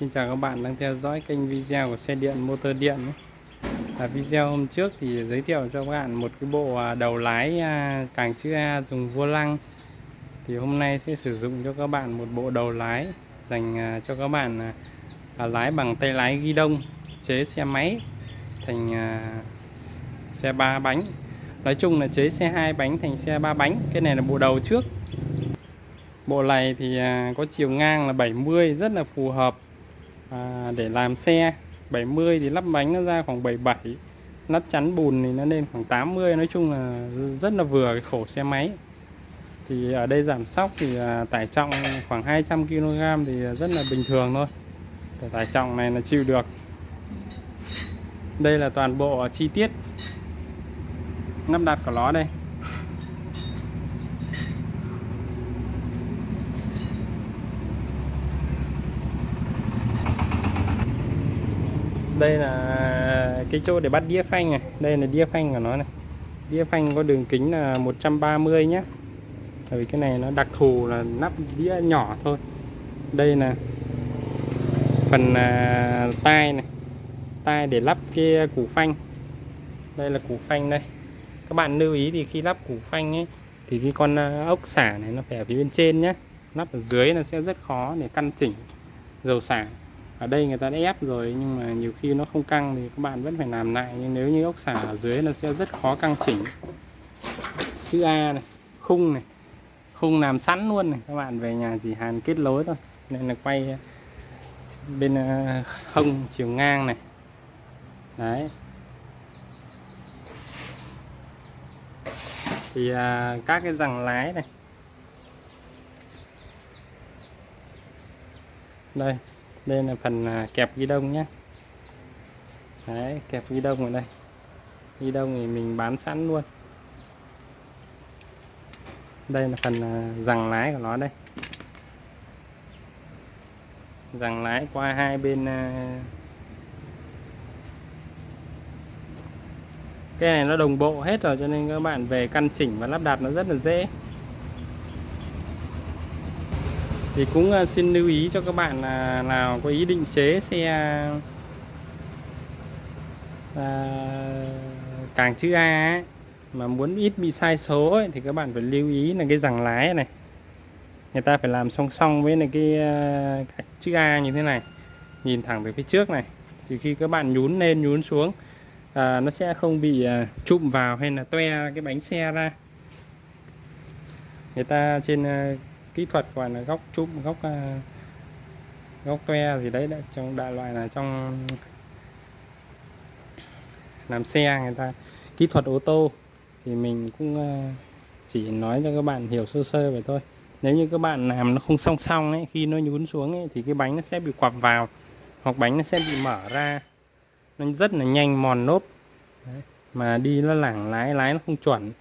Xin chào các bạn đang theo dõi kênh video của xe điện motor điện. À, video hôm trước thì giới thiệu cho các bạn một cái bộ à, đầu lái à, càng chữ A dùng vô lăng. Thì hôm nay sẽ sử dụng cho các bạn một bộ đầu lái dành à, cho các bạn lái bằng tay lái ghi đông chế xe máy thành xe ba bánh. Nói chung là chế xe hai bánh thành xe ba bánh cái này là bộ đầu trước. Bộ này thì có chiều ngang là 70 rất là phù hợp à, để làm xe 70 thì lắp bánh nó ra khoảng 77 lắp chắn bùn thì nó lên khoảng 80 nói chung là rất là vừa cái khổ xe máy. Thì ở đây giảm sóc thì à, tải trọng khoảng 200 kg thì rất là bình thường thôi. Cái tải trọng này là chịu được. Đây là toàn bộ chi tiết lắp đặt của nó đây. Đây là cái chỗ để bắt đĩa phanh này. Đây là đĩa phanh của nó này. Đĩa phanh có đường kính là 130 nhé bởi vì cái này nó đặc thù là nắp đĩa nhỏ thôi. Đây là phần à, tai này. Tai để lắp cái củ phanh. Đây là củ phanh đây. Các bạn lưu ý thì khi lắp củ phanh ấy thì cái con à, ốc xả này nó phải ở phía bên trên nhé lắp ở dưới nó sẽ rất khó để căn chỉnh dầu xả ở đây người ta đã ép rồi nhưng mà nhiều khi nó không căng thì các bạn vẫn phải làm lại. Nhưng nếu như ốc xả ở dưới nó sẽ rất khó căng chỉnh. Chữ A này khung này khung làm sẵn luôn này. Các bạn về nhà chỉ hàn kết nối thôi. Nên là quay bên ờ, hông chiều ngang này. Đấy. Thì à, các cái rằng lái này. Đây đây là phần à, kẹp ghi đông nhé. Đấy, kẹp ghi đông ở đây. Ghi đông thì mình bán sẵn luôn. Đây là phần à, rằng lái của nó đây. Rằng lái qua hai bên à, cái này nó đồng bộ hết rồi cho nên các bạn về căn chỉnh và lắp đặt nó rất là dễ. Thì cũng ờ, xin lưu ý cho các bạn là nào có ý định chế xe à, càng chữ A ấy, mà muốn ít bị sai số ấy, thì các bạn phải lưu ý là cái rằng lái này. Người ta phải làm song song với này cái, ờ, cái chữ A như thế này nhìn thẳng về phía trước này. Thì khi các bạn nhún lên nhún xuống à, nó sẽ không bị à, trụm vào hay là toe cái bánh xe ra. Người ta trên à, kỹ thuật gọi là góc chụp góc ờ, góc toe gì đấy đã trong đại loại là trong làm xe người ta. Kỹ thuật ô tô thì mình cũng ờ, chỉ nói cho các bạn hiểu sơ sơ vậy thôi. Nếu như các bạn làm nó không song song ấy khi nó nhún xuống ấy, thì cái bánh nó sẽ bị quặp vào hoặc bánh nó sẽ bị mở ra. Nó rất là nhanh mòn nốt. Đấy. mà đi nó lảng lái lái nó không chuẩn.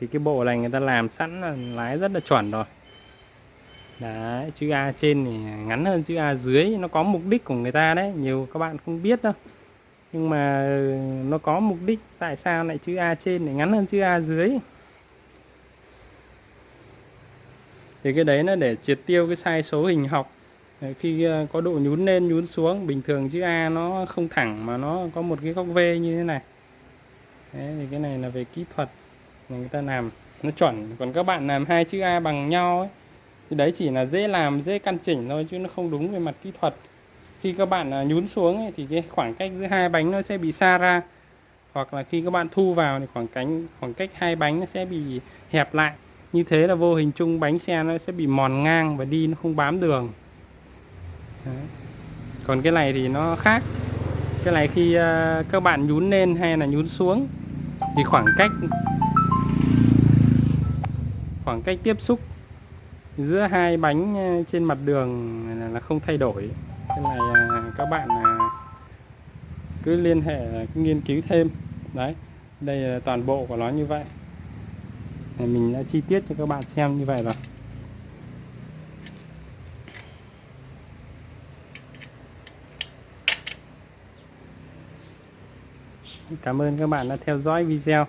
Thì cái bộ này người ta làm sẵn là lái rất là chuẩn rồi đấy chữ A trên thì ngắn hơn chữ A dưới nó có mục đích của người ta đấy nhiều các bạn không biết đâu. Nhưng mà ừ, nó có mục đích tại sao lại chữ A trên lại ngắn hơn chữ A dưới? Thì cái đấy nó để triệt tiêu cái sai số hình học. Khi ờ, có độ nhún lên nhún xuống bình thường chữ A nó không thẳng mà nó có một cái góc V như thế này. Đấy, thì cái này là về kỹ thuật người ta làm. Nó chuẩn còn các bạn làm hai chữ A bằng nhau ấy thì đấy chỉ là dễ làm dễ căn chỉnh thôi chứ nó không đúng về mặt kỹ thuật. Khi các bạn à, nhún xuống ấy, thì cái khoảng cách giữa hai bánh nó sẽ bị xa ra. Hoặc là khi các bạn thu vào thì khoảng cánh khoảng cách hai bánh nó sẽ bị hẹp lại. Như thế là vô hình chung bánh xe nó sẽ bị mòn ngang và đi nó không bám đường. Đấy. còn cái này thì nó khác. Cái này khi uh, các bạn nhún lên hay là nhún xuống thì khoảng cách khoảng cách tiếp xúc giữa hai bánh ờ, trên mặt đường là không thay đổi. Cái này ờ, các bạn ờ, cứ liên hệ cứ nghiên cứu thêm. Đấy, đây là toàn bộ của nó như vậy. Mình đã chi tiết cho các bạn xem như vậy rồi. Cảm ơn các bạn đã theo dõi video.